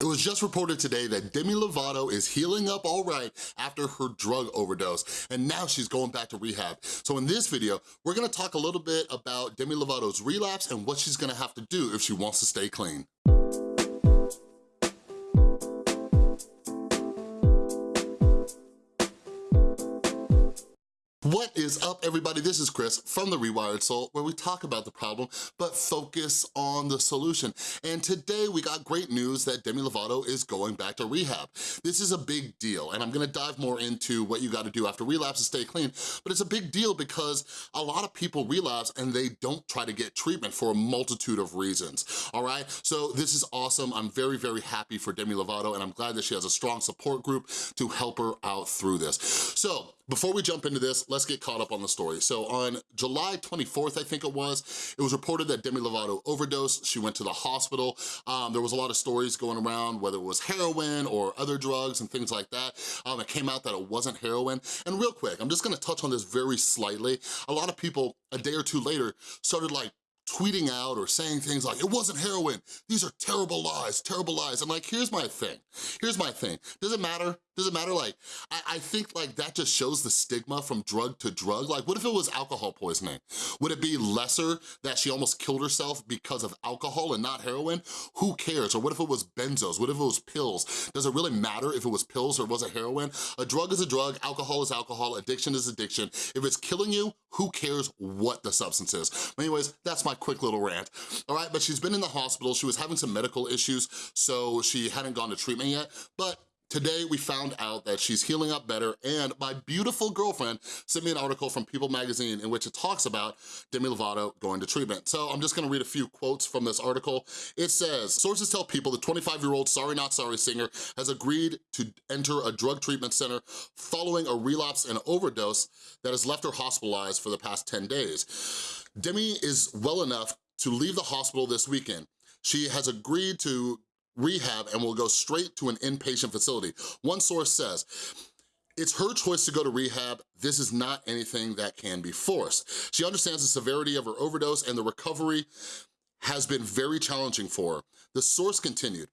It was just reported today that Demi Lovato is healing up all right after her drug overdose, and now she's going back to rehab. So in this video, we're gonna talk a little bit about Demi Lovato's relapse and what she's gonna have to do if she wants to stay clean. What is up, everybody? This is Chris from The Rewired Soul, where we talk about the problem, but focus on the solution. And today, we got great news that Demi Lovato is going back to rehab. This is a big deal, and I'm gonna dive more into what you gotta do after relapse to stay clean, but it's a big deal because a lot of people relapse and they don't try to get treatment for a multitude of reasons, all right? So this is awesome. I'm very, very happy for Demi Lovato, and I'm glad that she has a strong support group to help her out through this. So before we jump into this, let's get caught up on the story. So on July 24th, I think it was, it was reported that Demi Lovato overdosed. She went to the hospital. Um, there was a lot of stories going around, whether it was heroin or other drugs and things like that. Um, it came out that it wasn't heroin. And real quick, I'm just gonna touch on this very slightly. A lot of people, a day or two later, started like tweeting out or saying things like, it wasn't heroin, these are terrible lies, terrible lies. And like, here's my thing, here's my thing. Does it matter? Does it matter? Like, I, I, think like that just shows the stigma from drug to drug. Like, what if it was alcohol poisoning? Would it be lesser that she almost killed herself because of alcohol and not heroin? Who cares? Or what if it was benzos? What if it was pills? Does it really matter if it was pills or was it heroin? A drug is a drug, alcohol is alcohol, addiction is addiction. If it's killing you, who cares what the substance is? But anyways, that's my quick little rant, all right? But she's been in the hospital, she was having some medical issues, so she hadn't gone to treatment yet, but Today, we found out that she's healing up better, and my beautiful girlfriend sent me an article from People Magazine in which it talks about Demi Lovato going to treatment. So I'm just gonna read a few quotes from this article. It says, sources tell people the 25-year-old Sorry Not Sorry singer has agreed to enter a drug treatment center following a relapse and overdose that has left her hospitalized for the past 10 days. Demi is well enough to leave the hospital this weekend. She has agreed to rehab and will go straight to an inpatient facility. One source says, it's her choice to go to rehab. This is not anything that can be forced. She understands the severity of her overdose and the recovery has been very challenging for her. The source continued,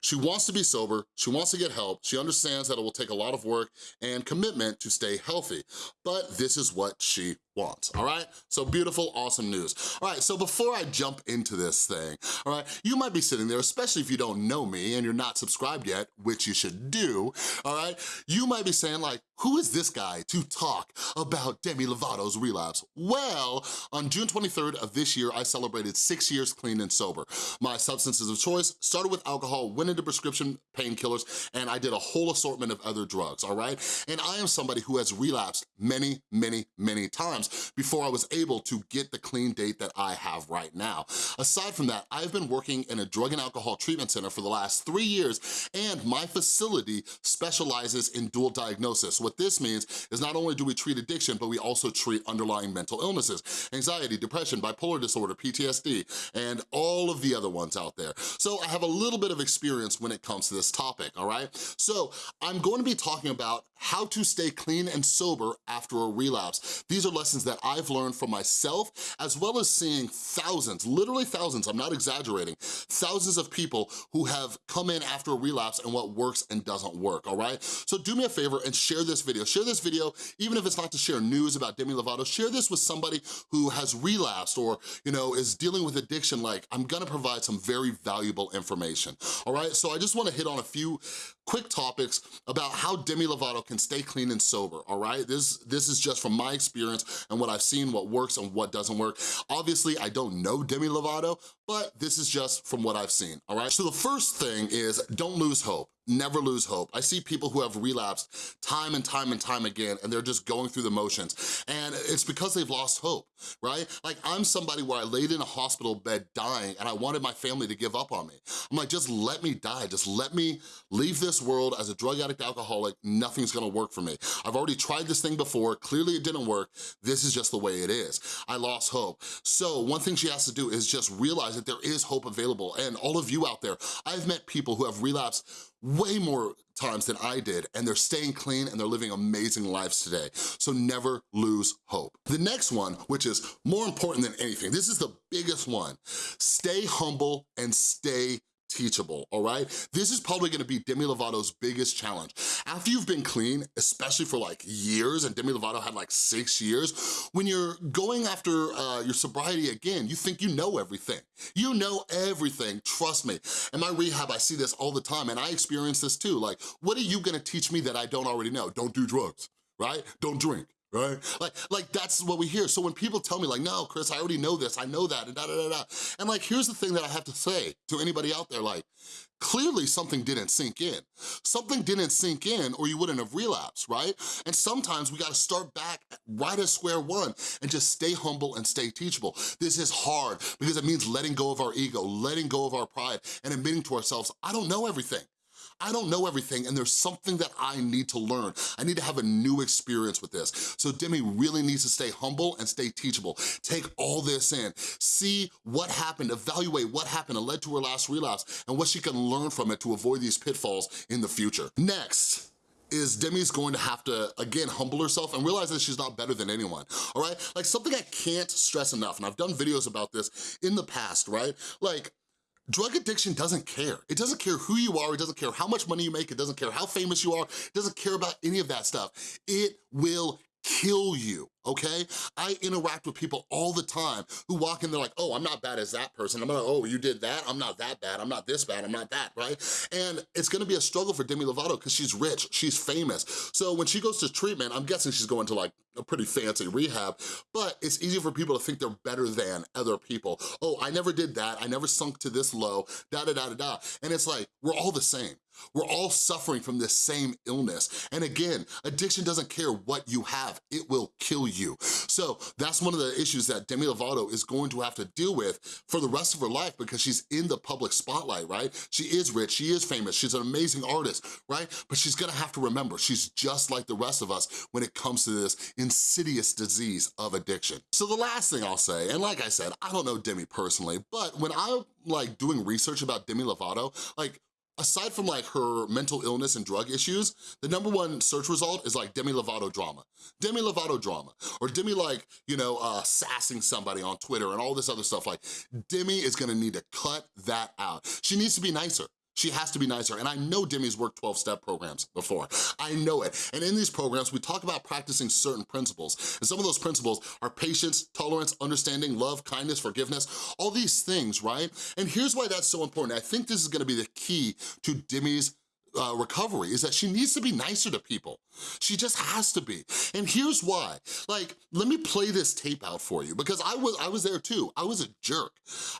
she wants to be sober, she wants to get help, she understands that it will take a lot of work and commitment to stay healthy, but this is what she wants, all right? So beautiful, awesome news. All right, so before I jump into this thing, all right, you might be sitting there, especially if you don't know me and you're not subscribed yet, which you should do, all right? You might be saying like, who is this guy to talk about Demi Lovato's relapse? Well, on June 23rd of this year, I celebrated six years clean and sober. My substances of choice started with alcohol, went into prescription painkillers, and I did a whole assortment of other drugs, all right? And I am somebody who has relapsed many, many, many times before I was able to get the clean date that I have right now. Aside from that, I've been working in a drug and alcohol treatment center for the last three years, and my facility specializes in dual diagnosis. What this means is not only do we treat addiction, but we also treat underlying mental illnesses, anxiety, depression, bipolar disorder, PTSD, and all of the other ones out there. So I have a little bit of experience when it comes to this topic, all right? So I'm going to be talking about how to stay clean and sober after a relapse. These are lessons that I've learned from myself, as well as seeing thousands, literally thousands, I'm not exaggerating, thousands of people who have come in after a relapse and what works and doesn't work, all right? So do me a favor and share this video. Share this video, even if it's not to share news about Demi Lovato, share this with somebody who has relapsed or, you know, is dealing with addiction. Like, I'm gonna provide some very valuable information, all right? So I just wanna hit on a few quick topics about how Demi Lovato can stay clean and sober, all right? This, this is just from my experience and what I've seen, what works and what doesn't work. Obviously, I don't know Demi Lovato, but this is just from what I've seen, all right? So the first thing is don't lose hope never lose hope. I see people who have relapsed time and time and time again, and they're just going through the motions. And it's because they've lost hope, right? Like I'm somebody where I laid in a hospital bed dying and I wanted my family to give up on me. I'm like, just let me die. Just let me leave this world as a drug addict alcoholic. Nothing's gonna work for me. I've already tried this thing before. Clearly it didn't work. This is just the way it is. I lost hope. So one thing she has to do is just realize that there is hope available. And all of you out there, I've met people who have relapsed way more times than I did, and they're staying clean and they're living amazing lives today. So never lose hope. The next one, which is more important than anything, this is the biggest one, stay humble and stay teachable, all right? This is probably gonna be Demi Lovato's biggest challenge. After you've been clean, especially for like years, and Demi Lovato had like six years, when you're going after uh, your sobriety again, you think you know everything. You know everything, trust me. In my rehab, I see this all the time, and I experience this too. Like, what are you gonna teach me that I don't already know? Don't do drugs, right? Don't drink right? Like, like that's what we hear. So when people tell me like, no, Chris, I already know this, I know that, and da da da da. And like, here's the thing that I have to say to anybody out there, like, clearly something didn't sink in. Something didn't sink in or you wouldn't have relapsed, right? And sometimes we gotta start back right at square one and just stay humble and stay teachable. This is hard because it means letting go of our ego, letting go of our pride, and admitting to ourselves, I don't know everything. I don't know everything and there's something that I need to learn. I need to have a new experience with this. So Demi really needs to stay humble and stay teachable. Take all this in, see what happened, evaluate what happened and led to her last relapse and what she can learn from it to avoid these pitfalls in the future. Next, is Demi's going to have to, again, humble herself and realize that she's not better than anyone, all right? Like something I can't stress enough, and I've done videos about this in the past, right? Like, Drug addiction doesn't care. It doesn't care who you are, it doesn't care how much money you make, it doesn't care how famous you are, it doesn't care about any of that stuff. It will kill you, okay? I interact with people all the time who walk in, they're like, oh, I'm not bad as that person. I'm like, oh, you did that? I'm not that bad. I'm not this bad. I'm not that, right? And it's gonna be a struggle for Demi Lovato because she's rich, she's famous. So when she goes to treatment, I'm guessing she's going to like a pretty fancy rehab, but it's easy for people to think they're better than other people. Oh, I never did that. I never sunk to this low, da da da da da. And it's like, we're all the same. We're all suffering from this same illness. And again, addiction doesn't care what you have, it will kill you. So that's one of the issues that Demi Lovato is going to have to deal with for the rest of her life because she's in the public spotlight, right? She is rich, she is famous, she's an amazing artist, right? But she's gonna have to remember, she's just like the rest of us when it comes to this insidious disease of addiction. So the last thing I'll say, and like I said, I don't know Demi personally, but when I'm like doing research about Demi Lovato, like aside from like her mental illness and drug issues, the number one search result is like Demi Lovato drama. Demi Lovato drama. Or Demi like, you know, uh, sassing somebody on Twitter and all this other stuff. Like, Demi is gonna need to cut that out. She needs to be nicer. She has to be nicer. And I know Demi's worked 12-step programs before. I know it. And in these programs, we talk about practicing certain principles. And some of those principles are patience, tolerance, understanding, love, kindness, forgiveness, all these things, right? And here's why that's so important. I think this is gonna be the key to Demi's uh, recovery is that she needs to be nicer to people. She just has to be. And here's why. Like, let me play this tape out for you because I was I was there too. I was a jerk.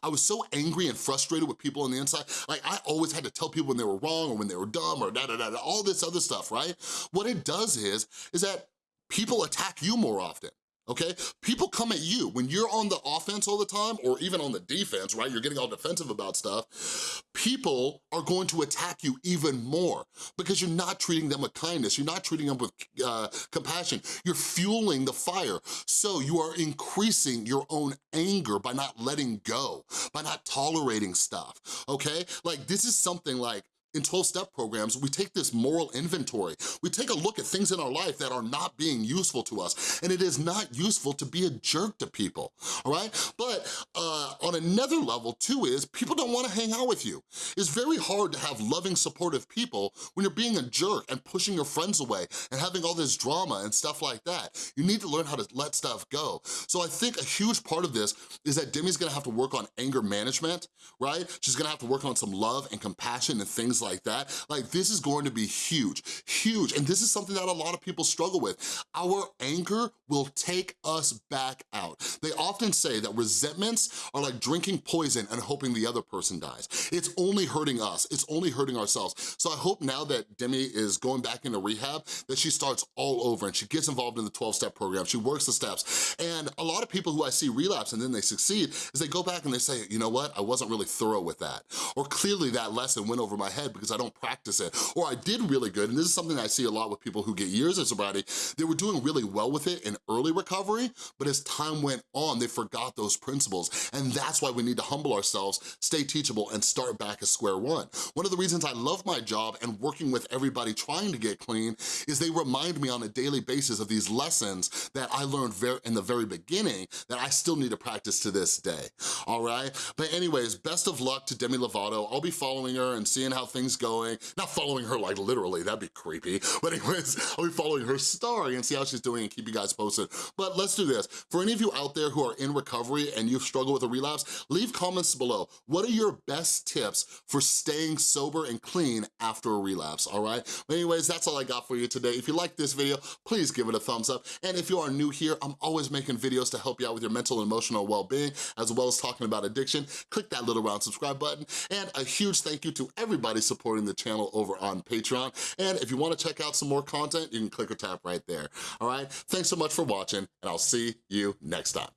I was so angry and frustrated with people on the inside. Like, I always had to tell people when they were wrong or when they were dumb or da da da, da all this other stuff, right? What it does is, is that people attack you more often okay? People come at you. When you're on the offense all the time, or even on the defense, right? You're getting all defensive about stuff, people are going to attack you even more because you're not treating them with kindness. You're not treating them with uh, compassion. You're fueling the fire. So you are increasing your own anger by not letting go, by not tolerating stuff, okay? Like this is something like, in 12-step programs, we take this moral inventory. We take a look at things in our life that are not being useful to us, and it is not useful to be a jerk to people, all right? But uh, on another level too is, people don't wanna hang out with you. It's very hard to have loving, supportive people when you're being a jerk and pushing your friends away and having all this drama and stuff like that. You need to learn how to let stuff go. So I think a huge part of this is that Demi's gonna have to work on anger management, right? She's gonna have to work on some love and compassion and things things like that, like this is going to be huge, huge. And this is something that a lot of people struggle with. Our anger will take us back out. They often say that resentments are like drinking poison and hoping the other person dies. It's only hurting us, it's only hurting ourselves. So I hope now that Demi is going back into rehab, that she starts all over and she gets involved in the 12-step program, she works the steps. And a lot of people who I see relapse and then they succeed is they go back and they say, you know what, I wasn't really thorough with that. Or clearly that lesson went over my head head because I don't practice it. Or I did really good, and this is something I see a lot with people who get years of sobriety, they were doing really well with it in early recovery, but as time went on, they forgot those principles. And that's why we need to humble ourselves, stay teachable, and start back at square one. One of the reasons I love my job and working with everybody trying to get clean is they remind me on a daily basis of these lessons that I learned in the very beginning that I still need to practice to this day, all right? But anyways, best of luck to Demi Lovato. I'll be following her and seeing how things going. Not following her like literally, that'd be creepy. But anyways, I'll be following her story and see how she's doing and keep you guys posted. But let's do this. For any of you out there who are in recovery and you've struggled with a relapse, leave comments below. What are your best tips for staying sober and clean after a relapse, all right? But anyways, that's all I got for you today. If you like this video, please give it a thumbs up. And if you are new here, I'm always making videos to help you out with your mental and emotional well-being, as well as talking about addiction. Click that little round subscribe button. And a huge thank you to everybody supporting the channel over on Patreon. And if you wanna check out some more content, you can click or tap right there, all right? Thanks so much for watching, and I'll see you next time.